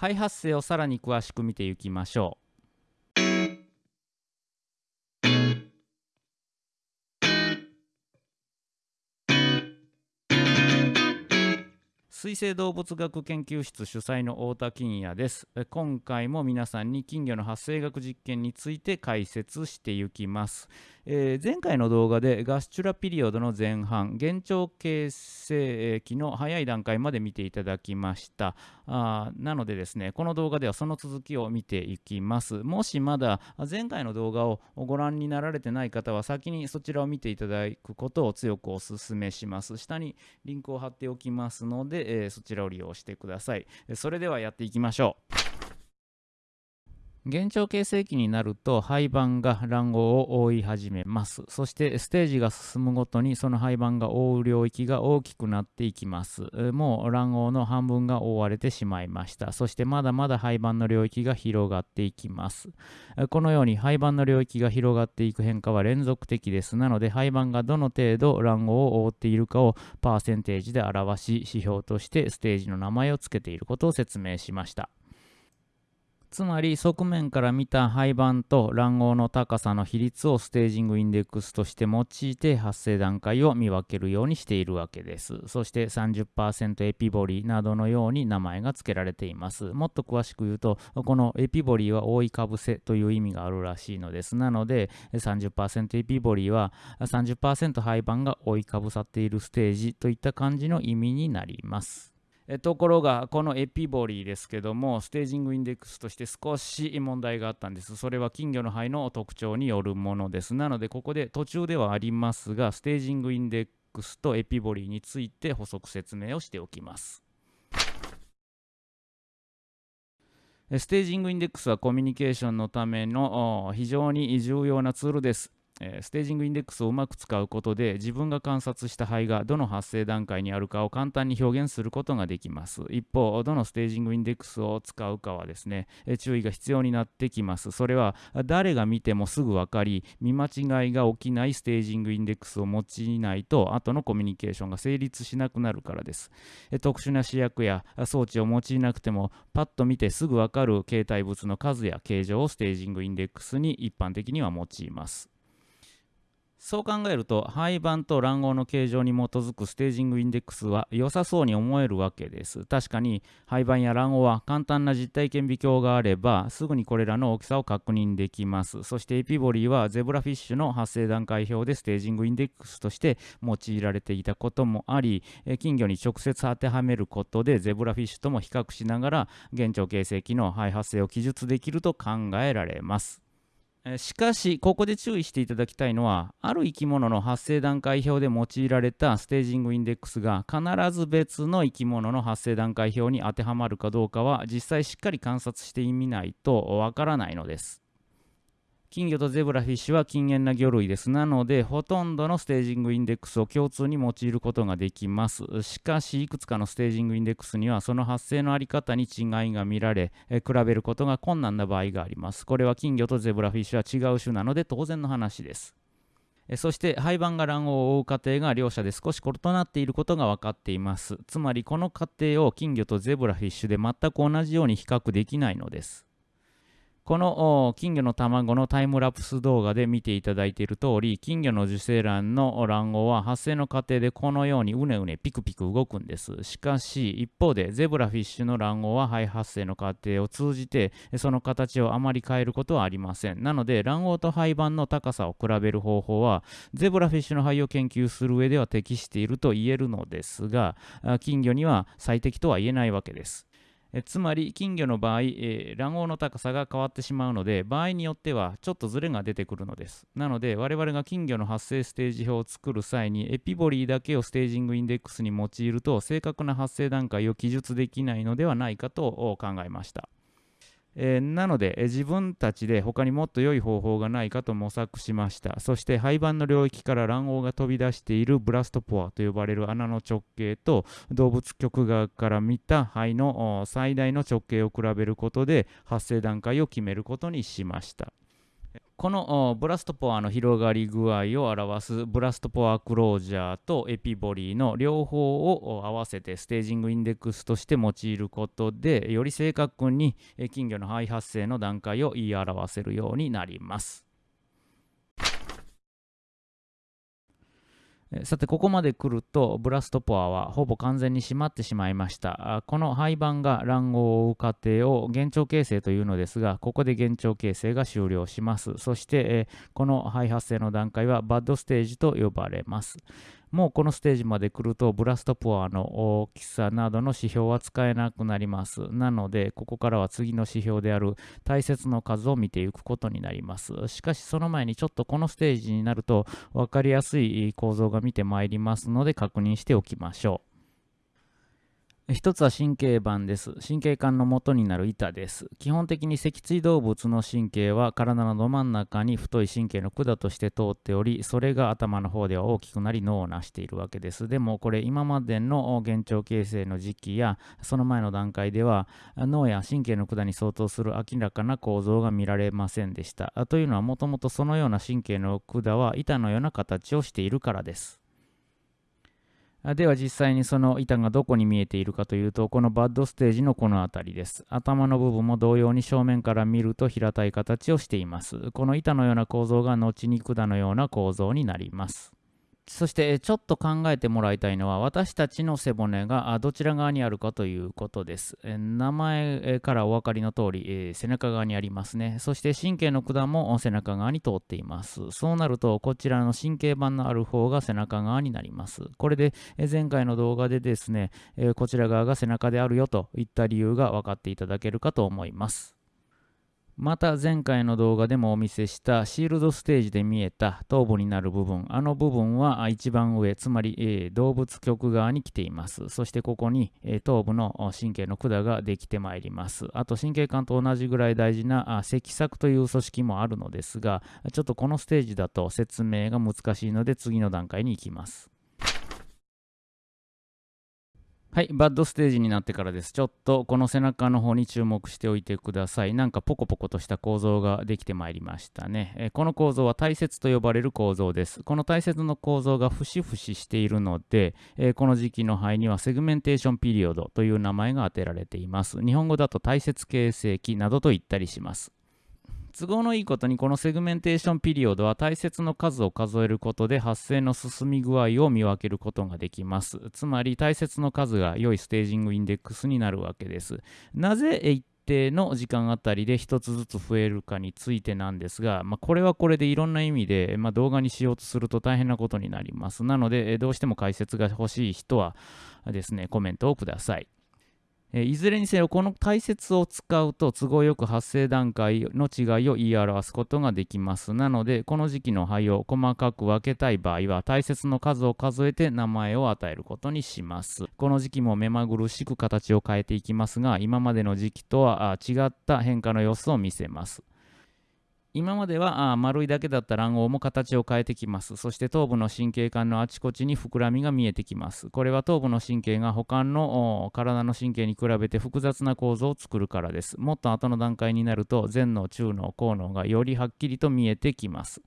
肺発生をさらに詳しく見ていきましょう。水生動物学研究室主催の太田金也です。今回も皆さんに金魚の発生学実験について解説していきます、えー、前回の動画でガスチュラピリオドの前半幻聴形成期の早い段階まで見ていただきましたあなのでですねこの動画ではその続きを見ていきますもしまだ前回の動画をご覧になられてない方は先にそちらを見ていただくことを強くお勧めします下にリンクを貼っておきますのでえー、そちらを利用してください。それではやっていきましょう。幻聴形成期になると廃盤が卵黄を覆い始めます。そしてステージが進むごとにその廃盤が覆う領域が大きくなっていきます。もう卵黄の半分が覆われてしまいました。そしてまだまだ廃盤の領域が広がっていきます。このように廃盤の領域が広がっていく変化は連続的です。なので廃盤がどの程度卵黄を覆っているかをパーセンテージで表し指標としてステージの名前を付けていることを説明しました。つまり側面から見た廃盤と卵黄の高さの比率をステージングインデックスとして用いて発生段階を見分けるようにしているわけです。そして30%エピボリーなどのように名前が付けられています。もっと詳しく言うと、このエピボリーは覆いかぶせという意味があるらしいのです。なので30%エピボリーは30%廃盤が覆いかぶさっているステージといった感じの意味になります。ところがこのエピボリーですけどもステージングインデックスとして少し問題があったんです。それは金魚の肺の特徴によるものです。なのでここで途中ではありますがステージングインデックスとエピボリーについて補足説明をしておきます。ステージングインデックスはコミュニケーションのための非常に重要なツールです。えステージングインデックスをうまく使うことで自分が観察した肺がどの発生段階にあるかを簡単に表現することができます。一方どのステージングインデックスを使うかはですね、え注意が必要になってきます。それは誰が見てもすぐ分かり見間違いが起きないステージングインデックスを用いないと後のコミュニケーションが成立しなくなるからです。え特殊な試薬や装置を用いなくてもパッと見てすぐ分かる形態物の数や形状をステージングインデックスに一般的には用います。そう考えると廃盤と卵黄の形状に基づくステージングインデックスは良さそうに思えるわけです。確かに廃盤や卵黄は簡単な実体顕微鏡があればすぐにこれらの大きさを確認できます。そしてエピボリーはゼブラフィッシュの発生段階表でステージングインデックスとして用いられていたこともあり金魚に直接当てはめることでゼブラフィッシュとも比較しながら現状形成期の肺発生を記述できると考えられます。しかし、ここで注意していただきたいのは、ある生き物の発生段階表で用いられたステージングインデックスが必ず別の生き物の発生段階表に当てはまるかどうかは実際しっかり観察してみないとわからないのです。金魚とゼブラフィッシュは禁煙な魚類です。なので、ほとんどのステージングインデックスを共通に用いることができます。しかし、いくつかのステージングインデックスには、その発生のあり方に違いが見られ、え比べることが困難な場合があります。これは金魚とゼブラフィッシュは違う種なので当然の話です。そして廃盤が卵黄を覆う過程が両者で少し異なっていることが分かっています。つまりこの過程を金魚とゼブラフィッシュで全く同じように比較できないのです。この金魚の卵のタイムラプス動画で見ていただいている通り、金魚の受精卵の卵黄は発生の過程でこのようにうねうねピクピク動くんです。しかし、一方でゼブラフィッシュの卵黄は肺発生の過程を通じて、その形をあまり変えることはありません。なので、卵黄と肺盤の高さを比べる方法は、ゼブラフィッシュの肺を研究する上では適していると言えるのですが、金魚には最適とは言えないわけです。えつまり金魚の場合、えー、卵黄の高さが変わってしまうので場合によってはちょっとずれが出てくるのです。なので我々が金魚の発生ステージ表を作る際にエピボリーだけをステージングインデックスに用いると正確な発生段階を記述できないのではないかと考えました。えー、なので、えー、自分たちで他にもっと良い方法がないかと模索しました。そして廃盤の領域から卵黄が飛び出しているブラストポアと呼ばれる穴の直径と動物局側から見た肺の最大の直径を比べることで発生段階を決めることにしました。このブラストポアの広がり具合を表すブラストポアクロージャーとエピボリーの両方を合わせてステージングインデックスとして用いることでより正確に金魚の肺発生の段階を言い表せるようになります。さてここまで来るとブラストポアはほぼ完全に閉まってしまいました。この廃盤が卵黄を追う過程を幻聴形成というのですがここで幻聴形成が終了します。そしてこの肺発生の段階はバッドステージと呼ばれます。もうこのステージまで来るとブラストポアの大きさなどの指標は使えなくなります。なので、ここからは次の指標である大切の数を見ていくことになります。しかしその前にちょっとこのステージになると分かりやすい構造が見てまいりますので確認しておきましょう。一つは神経板です。神経管の元になる板です。基本的に脊椎動物の神経は体のど真ん中に太い神経の管として通っており、それが頭の方では大きくなり脳を成しているわけです。でもこれ今までの幻聴形成の時期やその前の段階では脳や神経の管に相当する明らかな構造が見られませんでした。というのはもともとそのような神経の管は板のような形をしているからです。では実際にその板がどこに見えているかというと、このバッドステージのこの辺りです。頭の部分も同様に正面から見ると平たい形をしています。この板のような構造が後に管のような構造になります。そしてちょっと考えてもらいたいのは私たちの背骨がどちら側にあるかということです。名前からお分かりの通り背中側にありますね。そして神経の管も背中側に通っています。そうなるとこちらの神経板のある方が背中側になります。これで前回の動画でですねこちら側が背中であるよといった理由が分かっていただけるかと思います。また前回の動画でもお見せしたシールドステージで見えた頭部になる部分あの部分は一番上つまり、えー、動物極側に来ています。そしてここに、えー、頭部の神経の管ができてまいります。あと神経管と同じぐらい大事な脊索という組織もあるのですがちょっとこのステージだと説明が難しいので次の段階に行きます。はい、 bud stage になってからです。ちょっとこの背中の方に注目しておいてください。なんかポコポコとした構造ができてまいりましたね。えこの構造は体節と呼ばれる構造です。この体節の構造が節々しているので、えこの時期の胚には segmentation period という名前が当てられています。日本語だと体節形成期などと言ったりします。都合のいいことにこの segmentation period は体節の数を数えることで発生の進み具合を見分けることができます。つまり体節の数が良い staging index になるわけです。なぜ一定の時間あたりで1つずつ増えるかについてなんですが、まあ、これはこれでいろんな意味で、まあ、動画にしようとすると大変なことになります。なので、どうしても解説が欲しい人はですね、コメントをください。えいずれにせよこの大切を使うと都合よく発生段階の違いを言い表すことができます。なのでこの時期の肺を細かく分けたい場合は大切の数を数えて名前を与えることにします。この時期も目まぐるしく形を変えていきますが今までの時期とは違った変化の様子を見せます。今まではあ丸いだけだった卵黄も形を変えてきます。そして頭部の神経管のあちこちに膨らみが見えてきます。これは頭部の神経が他の体の神経に比べて複雑な構造を作るからです。もっと後の段階になると前脳、中脳、後脳がよりはっきりと見えてきます。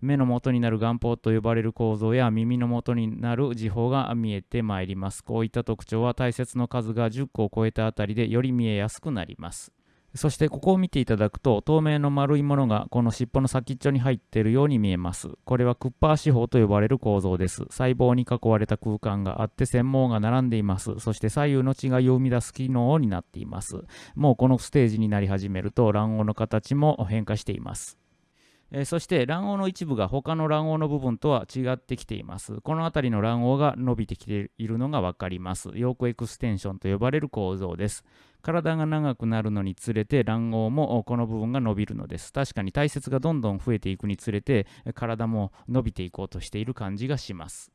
目の元になる眼泡と呼ばれる構造や耳の元になる時報が見えてまいります。こういった特徴は大切の数が10個を超えたあたりでより見えやすくなります。そしてここを見ていただくと透明の丸いものがこの尻尾の先っちょに入っているように見えます。これはクッパー四方と呼ばれる構造です。細胞に囲われた空間があって繊毛が並んでいます。そして左右の違いを生み出す機能になっています。もうこのステージになり始めると卵黄の形も変化しています。えそして卵黄の一部が他の卵黄の部分とは違ってきています。この辺りの卵黄が伸びてきているのが分かります。ヨークエクステンションと呼ばれる構造です。体が長くなるのにつれて卵黄もこの部分が伸びるのです。確かに体節がどんどん増えていくにつれて体も伸びていこうとしている感じがします。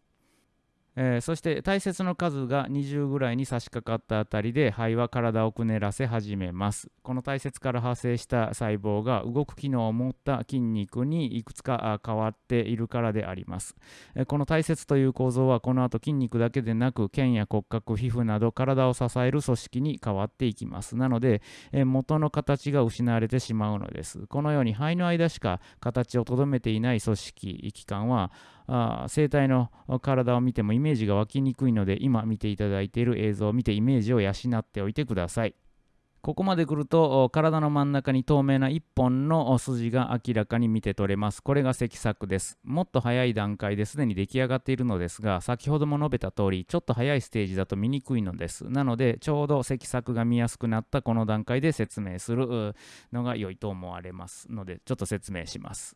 えー、そして大切の数が20ぐらいに差し掛かったあたりで肺は体をくねらせ始めます。この大切から発生した細胞が動く機能を持った筋肉にいくつか変わっているからであります、えー、この大切という構造はこの後筋肉だけでなく腱や骨格皮膚など体を支える組織に変わっていきます。なので、えー、元の形が失われてしまうのです。このように肺の間しか形をとどめていない組織器官はあ生体の体を見てもイメージが湧きにくいので今見ていただいている映像を見てイメージを養っておいてください。ここまで来ると体の真ん中に透明な1本の筋が明らかに見て取れます。これが積索です。もっと早い段階ですでに出来上がっているのですが、先ほども述べた通り、ちょっと早いステージだと見にくいのです。なので、ちょうど積索が見やすくなったこの段階で説明するのが良いと思われますので、ちょっと説明します。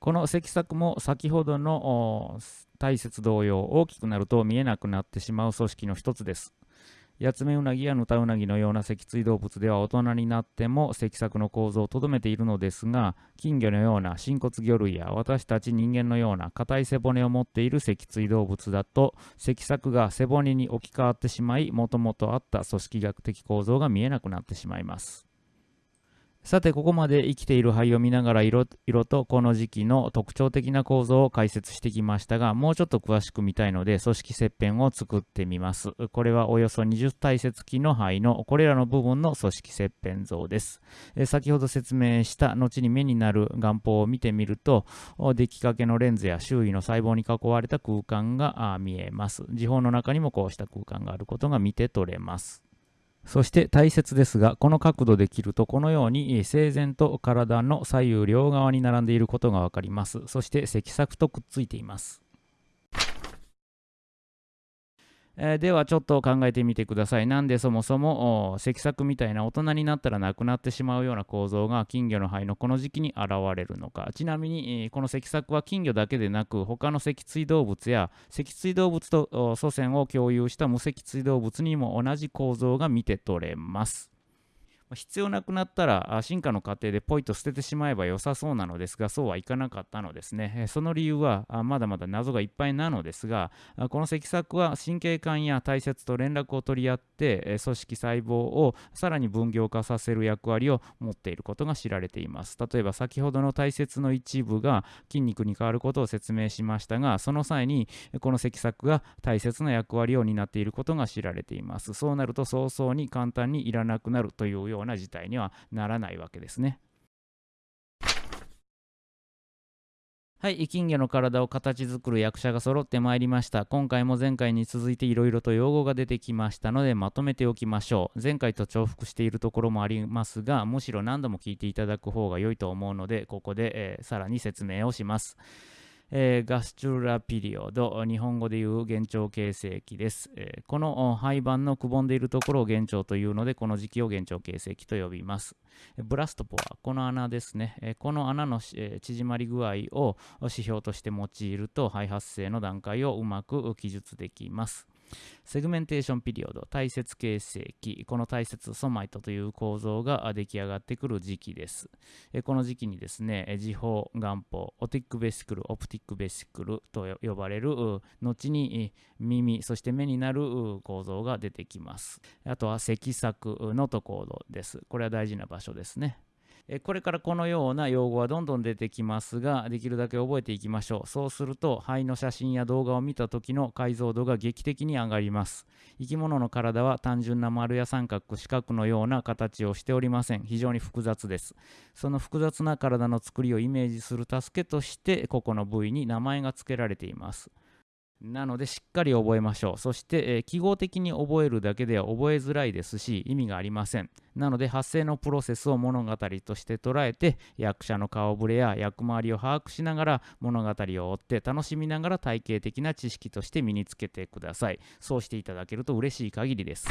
この積索も先ほどの大切同様大きくなると見えなくなってしまう組織の一つです。ヤツメウナギやヌタウナギのような脊椎動物では大人になっても脊索の構造をとどめているのですが金魚のような真骨魚類や私たち人間のような硬い背骨を持っている脊椎動物だと脊索が背骨に置き換わってしまいもともとあった組織学的構造が見えなくなってしまいます。さて、ここまで生きている灰を見ながら色とこの時期の特徴的な構造を解説してきましたが、もうちょっと詳しく見たいので、組織切片を作ってみます。これはおよそ20体積期の灰のこれらの部分の組織切片像です。先ほど説明した後に目になる眼泡を見てみると、出来かけのレンズや周囲の細胞に囲われた空間が見えます。時報の中にもこうした空間があることが見て取れます。そして大切ですが、この角度で切るとこのように整然と体の左右両側に並んでいることがわかります。そして脊索とくっついています。えー、ではちょっと考えてみてください。なんでそもそも積索みたいな大人になったらなくなってしまうような構造が金魚の肺のこの時期に現れるのか。ちなみに、えー、この脊索は金魚だけでなく他の脊椎動物や脊椎動物と祖先を共有した無脊椎動物にも同じ構造が見て取れます。必要なくなったら進化の過程でポイと捨ててしまえば良さそうなのですがそうはいかなかったのですね。その理由はまだまだ謎がいっぱいなのですがこの脊索は神経管や体節と連絡を取り合って組織細胞をさらに分業化させる役割を持っていることが知られています。例えば先ほどの体節の一部が筋肉に変わることを説明しましたがその際にこの脊索が大切な役割を担っていることが知られています。そうなると早々に簡単にいらなくなるというようような事態にはならないわけですね。はい、金魚の体を形作る役者が揃ってまいりました。今回も前回に続いていろいろと用語が出てきましたのでまとめておきましょう。前回と重複しているところもありますが、むしろ何度も聞いていただく方が良いと思うので、ここで、えー、さらに説明をします。えー、ガスチュラピリオド、日本語でいう幻聴形成期です。えー、この廃盤のくぼんでいるところを幻聴というので、この時期を幻聴形成期と呼びます。blastopore はこの穴ですね。えー、この穴の、え縮まり具合を指標として用いると、胚発生の段階をうまく記述できます。 segmentation period、体節形成期、この体節 somite という構造が出来上がってくる時期です。この時期にですね、耳胞、眼胞、otic vesicle、optic vesicle と呼ばれる、後に耳、そして目になる構造が出てきます。あとは脊索 notochord です。これは大事な場所ですね。これからこのような用語はどんどん出てきますが、できるだけ覚えていきましょう。そうすると、肺の写真や動画を見た時の解像度が劇的に上がります。生き物の体は単純な丸や三角、四角のような形をしておりません。非常に複雑です。その複雑な体の作りをイメージする助けとして、ここの部位に名前が付けられています。なのでしっかり覚えましょう。そして、えー、記号的に覚えるだけでは覚えづらいですし意味がありません。なので発声のプロセスを物語として捉えて役者の顔ぶれや役回りを把握しながら物語を追って楽しみながら体系的な知識として身につけてください。そうしていただけると嬉しい限りです。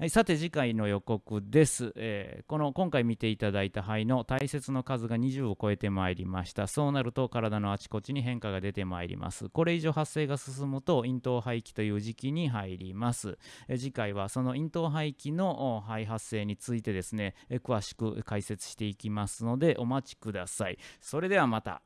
はい、さて次回の予告です、えー、この今回見ていただいた肺の大切の数が20を超えてまいりました。そうなると体のあちこちに変化が出てまいります。これ以上発生が進むと咽頭肺気という時期に入ります、えー、次回はその咽頭肺気の肺発生についてですね、えー、詳しく解説していきますのでお待ちください。それではまた。